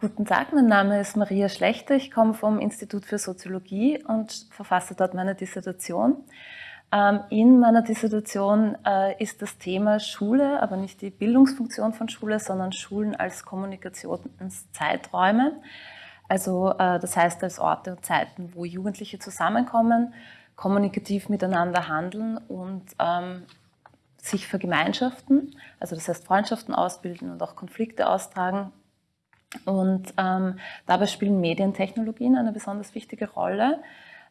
Guten Tag, mein Name ist Maria Schlechter. Ich komme vom Institut für Soziologie und verfasse dort meine Dissertation. Ähm, in meiner Dissertation äh, ist das Thema Schule, aber nicht die Bildungsfunktion von Schule, sondern Schulen als Kommunikationszeiträume. Also äh, das heißt als Orte und Zeiten, wo Jugendliche zusammenkommen, kommunikativ miteinander handeln und ähm, sich vergemeinschaften, also das heißt Freundschaften ausbilden und auch Konflikte austragen. Und ähm, dabei spielen Medientechnologien eine besonders wichtige Rolle.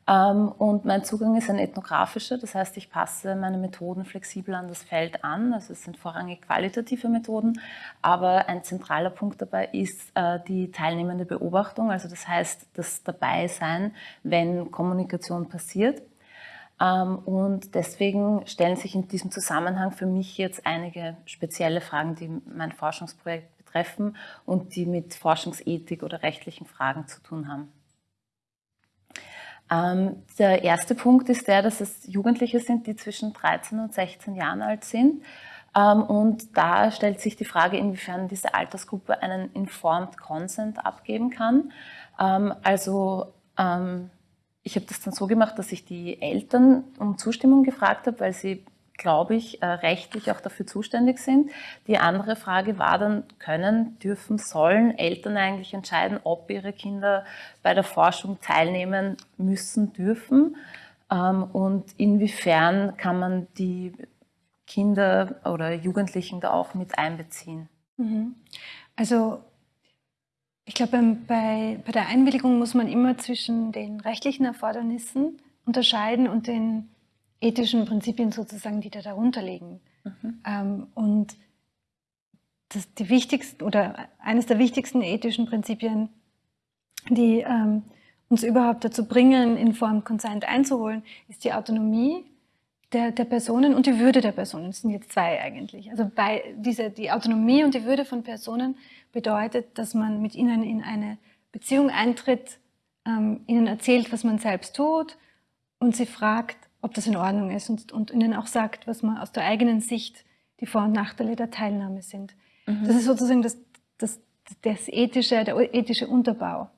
Ähm, und mein Zugang ist ein ethnografischer, das heißt, ich passe meine Methoden flexibel an das Feld an. Also es sind vorrangig qualitative Methoden, aber ein zentraler Punkt dabei ist äh, die teilnehmende Beobachtung, also das heißt das Dabeisein, wenn Kommunikation passiert. Ähm, und deswegen stellen sich in diesem Zusammenhang für mich jetzt einige spezielle Fragen, die mein Forschungsprojekt betreffen und die mit Forschungsethik oder rechtlichen Fragen zu tun haben. Ähm, der erste Punkt ist der, dass es Jugendliche sind, die zwischen 13 und 16 Jahren alt sind. Ähm, und da stellt sich die Frage, inwiefern diese Altersgruppe einen Informed Consent abgeben kann. Also ich habe das dann so gemacht, dass ich die Eltern um Zustimmung gefragt habe, weil sie, glaube ich, äh, rechtlich auch dafür zuständig sind. Die andere Frage war dann, können, dürfen, sollen Eltern eigentlich entscheiden, ob ihre Kinder bei der Forschung teilnehmen müssen, dürfen ähm, und inwiefern kann man die Kinder oder Jugendlichen da auch mit einbeziehen? Mhm. Also ich glaube, bei, bei der Einwilligung muss man immer zwischen den rechtlichen Erfordernissen unterscheiden und den ethischen Prinzipien sozusagen, die da darunter liegen. Mhm. Ähm, und das, die wichtigsten oder eines der wichtigsten ethischen Prinzipien, die ähm, uns überhaupt dazu bringen, Informed Consent einzuholen, ist die Autonomie der, der Personen und die Würde der Personen. Das sind jetzt zwei eigentlich. Also bei diese, die Autonomie und die Würde von Personen bedeutet, dass man mit ihnen in eine Beziehung eintritt, ähm, ihnen erzählt, was man selbst tut und sie fragt, ob das in Ordnung ist und, und ihnen auch sagt, was man aus der eigenen Sicht die Vor- und Nachteile der Teilnahme sind. Mhm. Das ist sozusagen das, das, das ethische, der ethische Unterbau.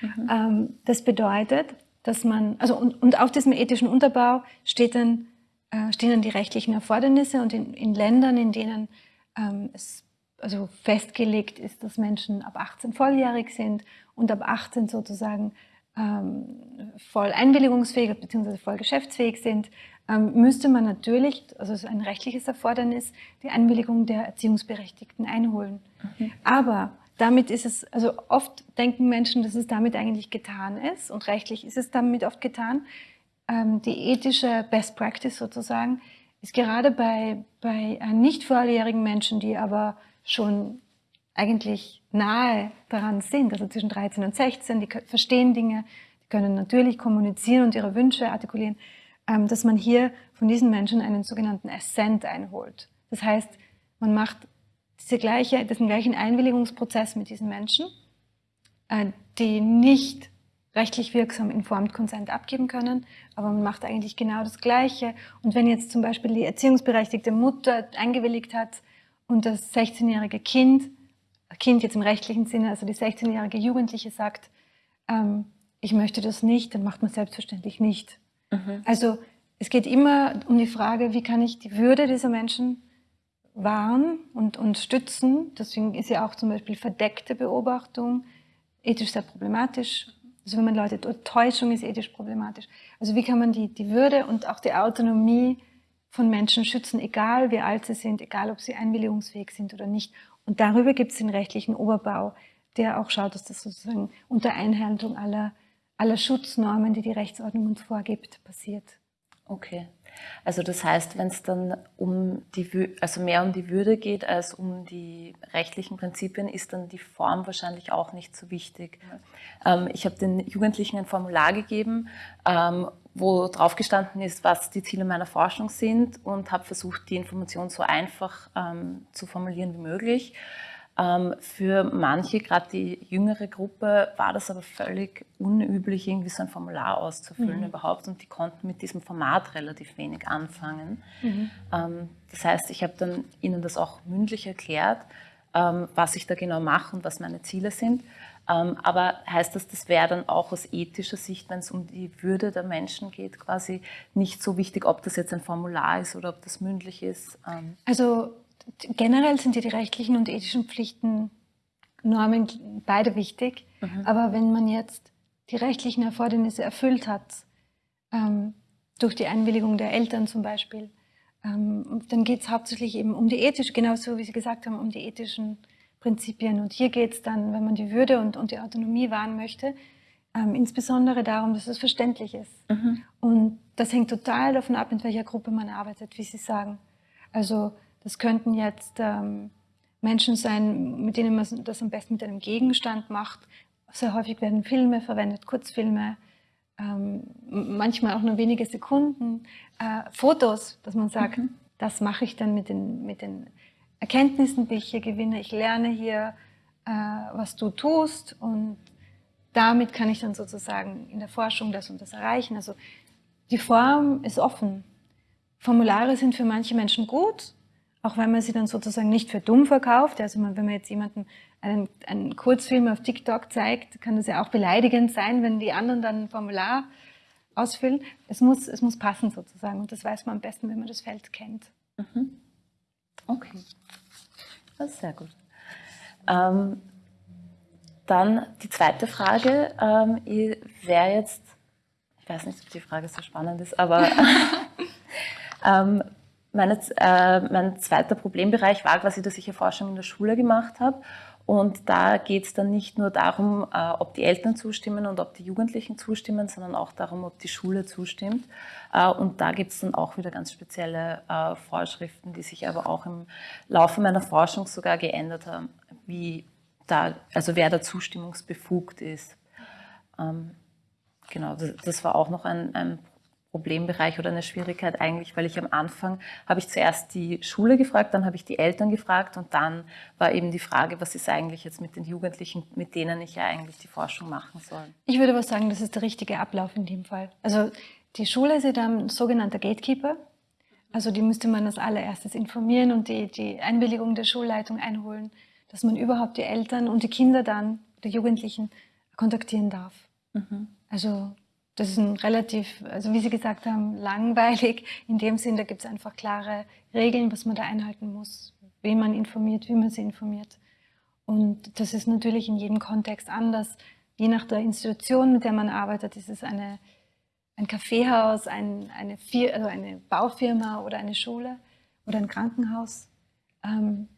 Mhm. Ähm, das bedeutet, dass man, also und, und auf diesem ethischen Unterbau steht dann äh, stehen dann die rechtlichen Erfordernisse und in, in Ländern, in denen ähm, es also festgelegt ist, dass Menschen ab 18 volljährig sind und ab 18 sozusagen ähm, voll einwilligungsfähig bzw. voll geschäftsfähig sind, ähm, müsste man natürlich, also es ist ein rechtliches Erfordernis, die Einwilligung der Erziehungsberechtigten einholen. Mhm. Aber damit ist es, also oft denken Menschen, dass es damit eigentlich getan ist und rechtlich ist es damit oft getan ähm, die ethische Best Practice sozusagen, ist gerade bei, bei äh, nicht volljährigen Menschen, die aber schon eigentlich nahe daran sind, also zwischen 13 und 16, die verstehen Dinge, die können natürlich kommunizieren und ihre Wünsche artikulieren, ähm, dass man hier von diesen Menschen einen sogenannten Assent einholt. Das heißt, man macht diese gleiche, diesen gleichen Einwilligungsprozess mit diesen Menschen, äh, die nicht rechtlich wirksam Informed Consent abgeben können, aber man macht eigentlich genau das Gleiche. Und wenn jetzt zum Beispiel die erziehungsberechtigte Mutter eingewilligt hat und das 16-jährige Kind, Kind jetzt im rechtlichen Sinne, also die 16-jährige Jugendliche sagt, ähm, ich möchte das nicht, dann macht man selbstverständlich nicht. Mhm. Also es geht immer um die Frage, wie kann ich die Würde dieser Menschen wahren und, und stützen. Deswegen ist ja auch zum Beispiel verdeckte Beobachtung ethisch sehr problematisch, also wenn man Leute, Täuschung ist ethisch problematisch. Also wie kann man die, die Würde und auch die Autonomie von Menschen schützen, egal wie alt sie sind, egal ob sie einwilligungsfähig sind oder nicht. Und darüber gibt es den rechtlichen Oberbau, der auch schaut, dass das sozusagen unter Einhaltung aller, aller Schutznormen, die die Rechtsordnung uns vorgibt, passiert. Okay. Also das heißt, wenn es dann um die, also mehr um die Würde geht als um die rechtlichen Prinzipien, ist dann die Form wahrscheinlich auch nicht so wichtig. Ähm, ich habe den Jugendlichen ein Formular gegeben, ähm, wo drauf gestanden ist, was die Ziele meiner Forschung sind und habe versucht, die Information so einfach ähm, zu formulieren wie möglich. Ähm, für manche, gerade die jüngere Gruppe, war das aber völlig unüblich, irgendwie so ein Formular auszufüllen mhm. überhaupt und die konnten mit diesem Format relativ wenig anfangen. Mhm. Ähm, das heißt, ich habe dann ihnen das auch mündlich erklärt, ähm, was ich da genau mache und was meine Ziele sind. Ähm, aber heißt das, das wäre dann auch aus ethischer Sicht, wenn es um die Würde der Menschen geht, quasi nicht so wichtig, ob das jetzt ein Formular ist oder ob das mündlich ist? Ähm. Also generell sind ja die rechtlichen und ethischen Pflichten Normen beide wichtig. Mhm. Aber wenn man jetzt die rechtlichen Erfordernisse erfüllt hat, ähm, durch die Einwilligung der Eltern zum Beispiel, dann geht es hauptsächlich eben um die ethische, genauso wie Sie gesagt haben, um die ethischen Prinzipien. Und hier geht es dann, wenn man die Würde und, und die Autonomie wahren möchte, ähm, insbesondere darum, dass es verständlich ist. Mhm. Und das hängt total davon ab, in welcher Gruppe man arbeitet, wie Sie sagen. Also das könnten jetzt ähm, Menschen sein, mit denen man das am besten mit einem Gegenstand macht. Sehr häufig werden Filme verwendet, Kurzfilme, ähm, manchmal auch nur wenige Sekunden, äh, Fotos, dass man sagt, mhm. das mache ich dann mit den, mit den Erkenntnissen, die ich hier gewinne. Ich lerne hier, äh, was du tust und damit kann ich dann sozusagen in der Forschung das und das erreichen. Also die Form ist offen. Formulare sind für manche Menschen gut, auch wenn man sie dann sozusagen nicht für dumm verkauft. Also wenn man jetzt jemanden einen, einen Kurzfilm auf TikTok zeigt, kann das ja auch beleidigend sein, wenn die anderen dann ein Formular ausfüllen. Es muss, es muss passen sozusagen und das weiß man am besten, wenn man das Feld kennt. Mhm. Okay, das ist sehr gut. Ähm, dann die zweite Frage ähm, wäre jetzt, ich weiß nicht, ob die Frage so spannend ist, aber ähm, meine, äh, mein zweiter Problembereich war quasi, dass ich ja Forschung in der Schule gemacht habe. Und da geht es dann nicht nur darum, äh, ob die Eltern zustimmen und ob die Jugendlichen zustimmen, sondern auch darum, ob die Schule zustimmt. Äh, und da gibt es dann auch wieder ganz spezielle äh, Vorschriften, die sich aber auch im Laufe meiner Forschung sogar geändert haben, wie da, also wer da zustimmungsbefugt ist. Ähm, genau, das, war auch noch ein, ein Problembereich oder eine Schwierigkeit eigentlich, weil ich am Anfang habe ich zuerst die Schule gefragt, dann habe ich die Eltern gefragt und dann war eben die Frage, was ist eigentlich jetzt mit den Jugendlichen, mit denen ich ja eigentlich die Forschung machen soll. Ich würde aber sagen, das ist der richtige Ablauf in dem Fall. Also die Schule ist ja dann ein sogenannter Gatekeeper. Also die müsste man als allererstes informieren und die, die Einwilligung der Schulleitung einholen, dass man überhaupt die Eltern und die Kinder dann, die Jugendlichen, kontaktieren darf. Mhm. Also das ist ein relativ, also wie Sie gesagt haben, langweilig. In dem Sinn, da gibt es einfach klare Regeln, was man da einhalten muss, wen man informiert, wie man sie informiert. Und das ist natürlich in jedem Kontext anders. Je nach der Institution, mit der man arbeitet, ist es eine, ein Kaffeehaus, ein, eine, also eine Baufirma oder eine Schule oder ein Krankenhaus. Ähm,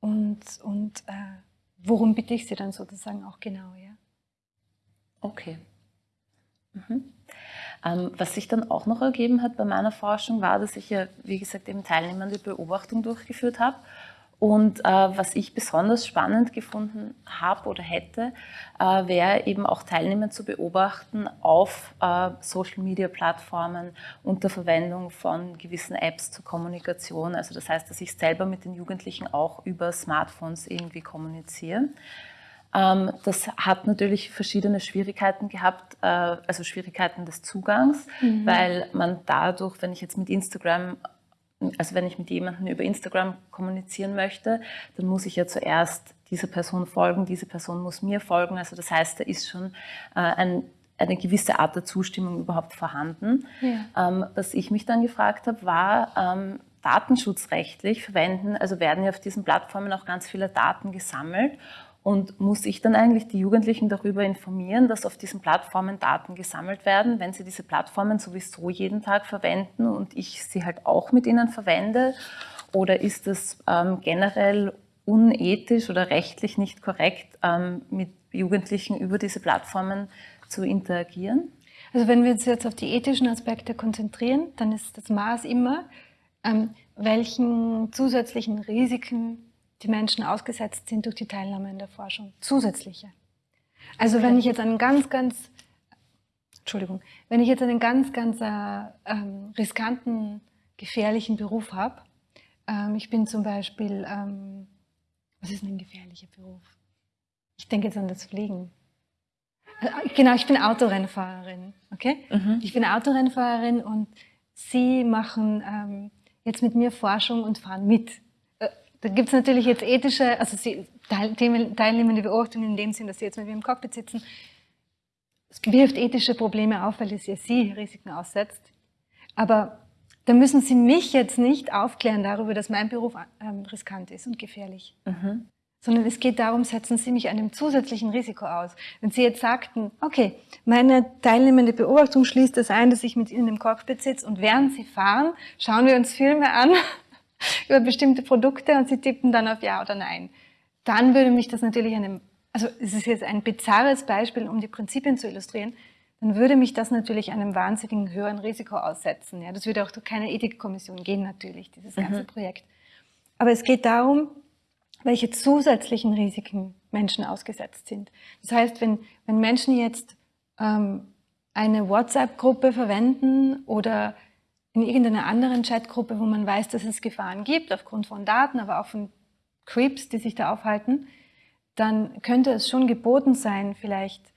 und und äh, worum bitte ich Sie dann sozusagen auch genau? Ja? Okay. Mhm. Ähm, was sich dann auch noch ergeben hat bei meiner Forschung, war, dass ich ja, wie gesagt, eben teilnehmende Beobachtung durchgeführt habe. Und äh, was ich besonders spannend gefunden habe oder hätte, äh, wäre eben auch Teilnehmer zu beobachten auf äh, Social-Media-Plattformen unter Verwendung von gewissen Apps zur Kommunikation. Also das heißt, dass ich selber mit den Jugendlichen auch über Smartphones irgendwie kommuniziere. Ähm, das hat natürlich verschiedene Schwierigkeiten gehabt, äh, also Schwierigkeiten des Zugangs, mhm. weil man dadurch, wenn ich jetzt mit Instagram, also wenn ich mit jemandem über Instagram kommunizieren möchte, dann muss ich ja zuerst dieser Person folgen, diese Person muss mir folgen. Also das heißt, da ist schon äh, ein eine gewisse Art der Zustimmung überhaupt vorhanden. Ja. Ähm, was ich mich dann gefragt habe, war, ähm, datenschutzrechtlich verwenden, also werden ja auf diesen Plattformen auch ganz viele Daten gesammelt und muss ich dann eigentlich die Jugendlichen darüber informieren, dass auf diesen Plattformen Daten gesammelt werden, wenn sie diese Plattformen sowieso jeden Tag verwenden und ich sie halt auch mit ihnen verwende? Oder ist es ähm, generell unethisch oder rechtlich nicht korrekt, ähm, mit Jugendlichen über diese Plattformen zu interagieren? Also wenn wir uns jetzt auf die ethischen Aspekte konzentrieren, dann ist das Maß immer, ähm, welchen zusätzlichen Risiken die Menschen ausgesetzt sind durch die Teilnahme in der Forschung. Zusätzliche. Also wenn ich jetzt einen ganz, ganz, Entschuldigung, wenn ich jetzt einen ganz, ganz äh, ähm, riskanten, gefährlichen Beruf habe, ähm, ich bin zum Beispiel, ähm, was ist denn ein gefährlicher Beruf? Ich denke jetzt an das Fliegen. Äh, genau, ich bin Autorennfahrerin, okay? Mhm. Ich bin Autorennfahrerin und Sie machen ähm, jetzt mit mir Forschung und fahren mit Da gibt es natürlich jetzt ethische, also sie, teilnehmende Beobachtungen in dem Sinn, dass sie jetzt mit mir im Cockpit sitzen. Es wirft ethische Probleme auf, weil es ja sie Risiken aussetzt. Aber da müssen Sie mich jetzt nicht aufklären darüber, dass mein Beruf ähm, riskant ist und gefährlich. Mhm. Sondern es geht darum, setzen Sie mich einem zusätzlichen Risiko aus. Wenn Sie jetzt sagten, okay, meine teilnehmende Beobachtung schließt das ein, dass ich mit Ihnen im Cockpit sitze und während Sie fahren, schauen wir uns Filme an über bestimmte Produkte und Sie tippen dann auf Ja oder Nein. Dann würde mich das natürlich einem, also es ist jetzt ein bizarres Beispiel, um die Prinzipien zu illustrieren, dann würde mich das natürlich einem wahnsinnigen höheren Risiko aussetzen. Ja, das würde auch durch keine Ethikkommission gehen natürlich, dieses ganze mhm. Projekt. Aber es geht darum, welche zusätzlichen Risiken Menschen ausgesetzt sind. Das heißt, wenn, wenn Menschen jetzt ähm, eine WhatsApp-Gruppe verwenden oder in irgendeiner anderen Chatgruppe, wo man weiß, dass es Gefahren gibt, aufgrund von Daten, aber auch von Creeps, die sich da aufhalten, dann könnte es schon geboten sein, vielleicht,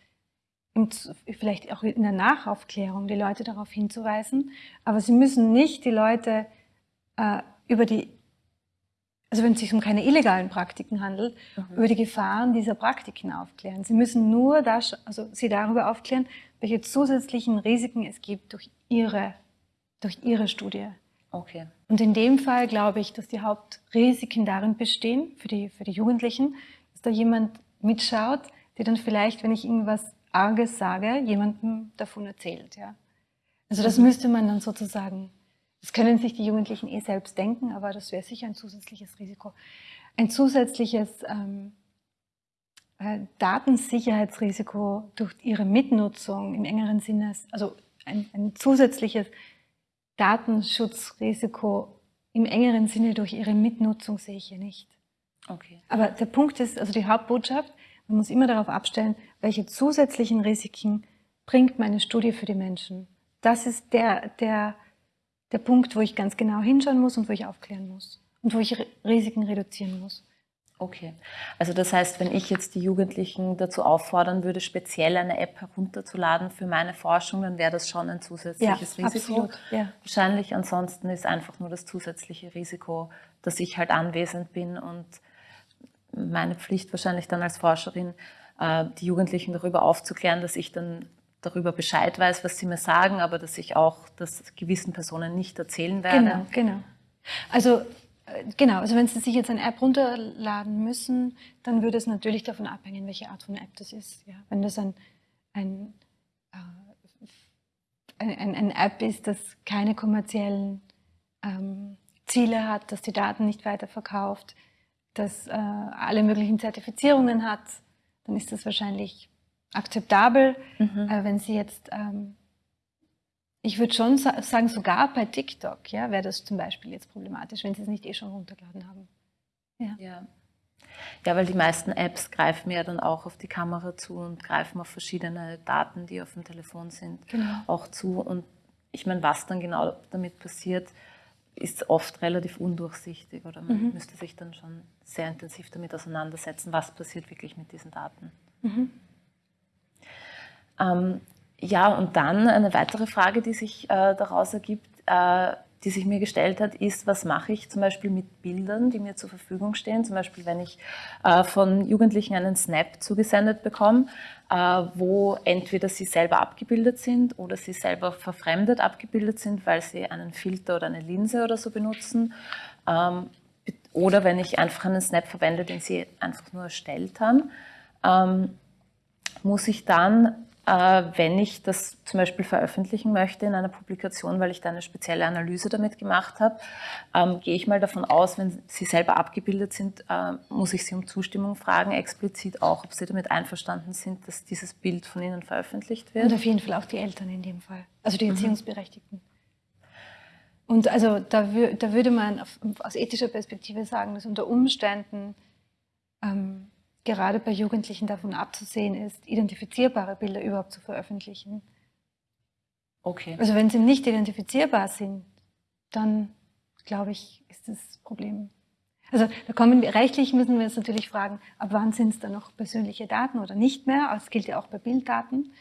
im, vielleicht auch in der Nachaufklärung die Leute darauf hinzuweisen. Aber sie müssen nicht die Leute äh, über die, also wenn es sich um keine illegalen Praktiken handelt, mhm. über die Gefahren dieser Praktiken aufklären. Sie müssen nur das, also sie darüber aufklären, welche zusätzlichen Risiken es gibt durch ihre durch Ihre Studie. Okay. Und in dem Fall glaube ich, dass die Hauptrisiken darin bestehen, für die, für die Jugendlichen, dass da jemand mitschaut, der dann vielleicht, wenn ich irgendwas Arges sage, jemandem davon erzählt. Ja? Also das mhm. müsste man dann sozusagen, das können sich die Jugendlichen eh selbst denken, aber das wäre sicher ein zusätzliches Risiko. Ein zusätzliches ähm, äh, Datensicherheitsrisiko durch ihre Mitnutzung im engeren Sinne, also ein, ein zusätzliches Datenschutzrisiko im engeren Sinne durch ihre Mitnutzung sehe ich hier nicht. Okay. Aber der Punkt ist, also die Hauptbotschaft, man muss immer darauf abstellen, welche zusätzlichen Risiken bringt meine Studie für die Menschen. Das ist der, der, der Punkt, wo ich ganz genau hinschauen muss und wo ich aufklären muss und wo ich Risiken reduzieren muss. Okay, also das heißt, wenn ich jetzt die Jugendlichen dazu auffordern würde, speziell eine App herunterzuladen für meine Forschung, dann wäre das schon ein zusätzliches ja, Risiko. Absolut, ja. Wahrscheinlich ansonsten ist einfach nur das zusätzliche Risiko, dass ich halt anwesend bin und meine Pflicht wahrscheinlich dann als Forscherin, äh, die Jugendlichen darüber aufzuklären, dass ich dann darüber Bescheid weiß, was sie mir sagen, aber dass ich auch das gewissen Personen nicht erzählen werde. Genau, genau. Also Genau, also wenn Sie sich jetzt eine App runterladen müssen, dann würde es natürlich davon abhängen, welche Art von App das ist. Ja, wenn das ein, ein, äh, ein, ein App ist, das keine kommerziellen ähm, Ziele hat, dass die Daten nicht weiterverkauft, das äh, alle möglichen Zertifizierungen hat, dann ist das wahrscheinlich akzeptabel. Mhm. Äh, wenn Sie jetzt ähm, ich würde schon sagen, sogar bei TikTok ja, wäre das zum Beispiel jetzt problematisch, wenn Sie es nicht eh schon runtergeladen haben. Ja. ja. Ja, weil die meisten Apps greifen ja dann auch auf die Kamera zu und greifen auf verschiedene Daten, die auf dem Telefon sind, genau. auch zu. Und ich meine, was dann genau damit passiert, ist oft relativ undurchsichtig oder man mhm. müsste sich dann schon sehr intensiv damit auseinandersetzen, was passiert wirklich mit diesen Daten. Mhm. Ähm, ja, und dann eine weitere Frage, die sich äh, daraus ergibt, äh, die sich mir gestellt hat, ist, was mache ich zum Beispiel mit Bildern, die mir zur Verfügung stehen? Zum Beispiel, wenn ich äh, von Jugendlichen einen Snap zugesendet bekomme, äh, wo entweder sie selber abgebildet sind oder sie selber verfremdet abgebildet sind, weil sie einen Filter oder eine Linse oder so benutzen. Ähm, oder wenn ich einfach einen Snap verwende, den sie einfach nur erstellt haben, ähm, muss ich dann wenn ich das zum Beispiel veröffentlichen möchte in einer Publikation, weil ich da eine spezielle Analyse damit gemacht habe, ähm, gehe ich mal davon aus, wenn Sie selber abgebildet sind, äh, muss ich Sie um Zustimmung fragen, explizit auch, ob Sie damit einverstanden sind, dass dieses Bild von Ihnen veröffentlicht wird. Und auf jeden Fall auch die Eltern in dem Fall, also die mhm. Erziehungsberechtigten. Mhm. Und also da, da, würde man aus ethischer Perspektive sagen, dass unter Umständen ähm, gerade bei Jugendlichen davon abzusehen ist, identifizierbare Bilder überhaupt zu veröffentlichen. Okay. Also wenn sie nicht identifizierbar sind, dann glaube ich, ist das Problem. Also da kommen wir, rechtlich müssen wir uns natürlich fragen, ab wann sind es dann noch persönliche Daten oder nicht mehr? Das gilt ja auch bei Bilddaten.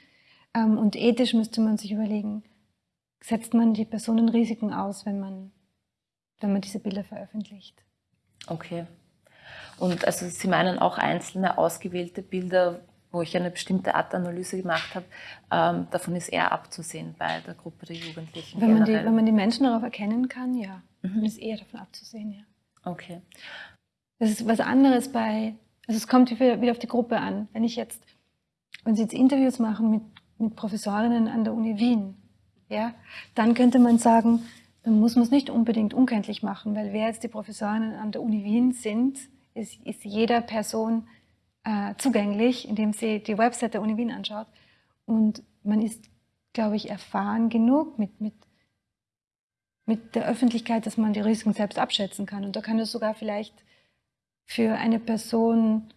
Ähm, und ethisch müsste man sich überlegen, setzt man die Personenrisiken aus, wenn man, wenn man diese Bilder veröffentlicht? Okay. Und also Sie meinen auch einzelne ausgewählte Bilder, wo ich eine bestimmte Art Analyse gemacht habe, ähm, davon ist eher abzusehen bei der Gruppe der Jugendlichen. Wenn man, die, wenn man die Menschen darauf erkennen kann, ja, mhm. ist eher davon abzusehen, ja. Okay. Das ist was anderes bei, also es kommt wieder, wieder auf die Gruppe an. Wenn ich jetzt, wenn Sie jetzt Interviews machen mit, mit Professorinnen an der Uni Wien, ja, dann könnte man sagen, dann muss man es nicht unbedingt unkenntlich machen, weil wer jetzt die Professorinnen an der Uni Wien sind, ist, ist jeder Person äh, zugänglich, indem sie die Website der Uni Wien anschaut. Und man ist, glaube ich, erfahren genug mit, mit, mit der Öffentlichkeit, dass man die Risiken selbst abschätzen kann. Und da kann es sogar vielleicht für eine Person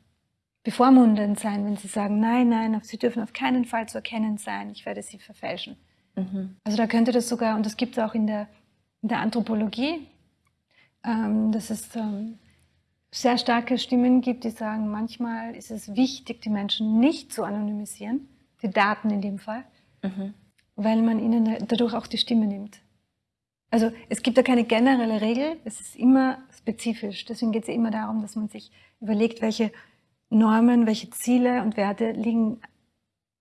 bevormundend sein, wenn sie sagen, nein, nein, sie dürfen auf keinen Fall zu erkennen sein, ich werde sie verfälschen. Mhm. Also da könnte das sogar, und das gibt es auch in der, in der Anthropologie, ähm, dass es ähm, sehr starke Stimmen gibt, die sagen, manchmal ist es wichtig, die Menschen nicht zu anonymisieren, die Daten in dem Fall, mhm. weil man ihnen dadurch auch die Stimme nimmt. Also es gibt da keine generelle Regel, es ist immer spezifisch. Deswegen geht es ja immer darum, dass man sich überlegt, welche Normen, welche Ziele und Werte liegen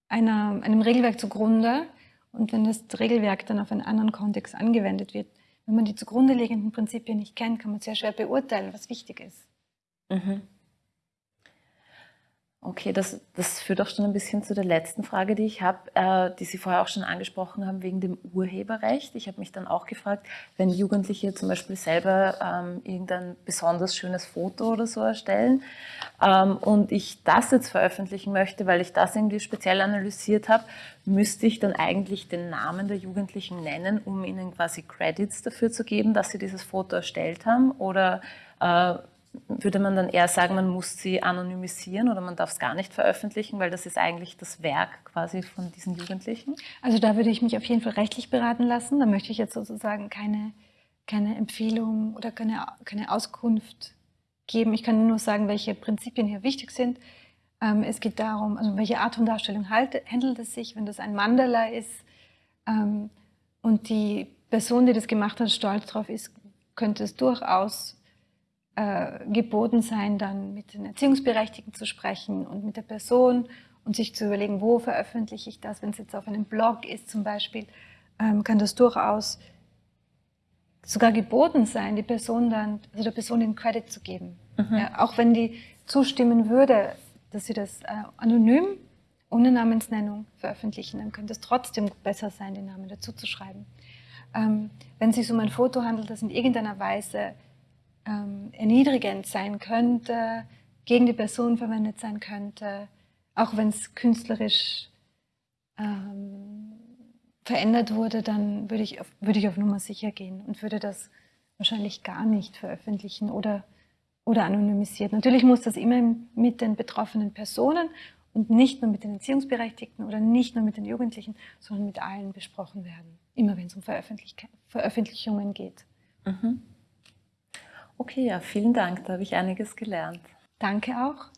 einer, einem Regelwerk zugrunde. Und wenn das Regelwerk dann auf einen anderen Kontext angewendet wird, wenn man die zugrunde liegenden Prinzipien nicht kennt, kann man sehr schwer beurteilen, was wichtig ist. Mhm. Okay, das, das führt auch schon ein bisschen zu der letzten Frage, die ich habe, äh, die Sie vorher auch schon angesprochen haben, wegen dem Urheberrecht. Ich habe mich dann auch gefragt, wenn Jugendliche zum Beispiel selber ähm, irgendein besonders schönes Foto oder so erstellen ähm, und ich das jetzt veröffentlichen möchte, weil ich das irgendwie speziell analysiert habe, müsste ich dann eigentlich den Namen der Jugendlichen nennen, um ihnen quasi Credits dafür zu geben, dass sie dieses Foto erstellt haben? Oder äh, würde man dann eher sagen, man muss sie anonymisieren oder man darf es gar nicht veröffentlichen, weil das ist eigentlich das Werk quasi von diesen Jugendlichen? Also da würde ich mich auf jeden Fall rechtlich beraten lassen. Da möchte ich jetzt sozusagen keine, keine Empfehlung oder keine, keine Auskunft geben. Ich kann nur sagen, welche Prinzipien hier wichtig sind. Ähm, es geht darum, also welche Art von Darstellung handelt es sich, wenn das ein Mandala ist ähm, und die Person, die das gemacht hat, stolz drauf ist, könnte es durchaus äh, geboten sein, dann mit den Erziehungsberechtigten zu sprechen und mit der Person und sich zu überlegen, wo veröffentliche ich das. Wenn es jetzt auf einem Blog ist zum Beispiel, ähm, kann das durchaus sogar geboten sein, die Person dann, also der Person den Credit zu geben. Mhm. Ja, auch wenn die zustimmen würde, dass sie das äh, anonym ohne Namensnennung veröffentlichen, dann könnte es trotzdem besser sein, den Namen dazu zu schreiben. Ähm, wenn es sich um ein Foto handelt, das in irgendeiner Weise ähm, erniedrigend sein könnte, gegen die Person verwendet sein könnte, auch wenn es künstlerisch ähm, verändert wurde, dann würde ich, auf, ich auf Nummer sicher gehen und würde das wahrscheinlich gar nicht veröffentlichen oder, oder anonymisiert. Natürlich muss das immer mit den betroffenen Personen und nicht nur mit den Erziehungsberechtigten oder nicht nur mit den Jugendlichen, sondern mit allen besprochen werden, immer wenn es um Veröffentlich Veröffentlichungen geht. Mhm. Okay, ja, vielen Dank. Da habe ich einiges gelernt. Danke auch.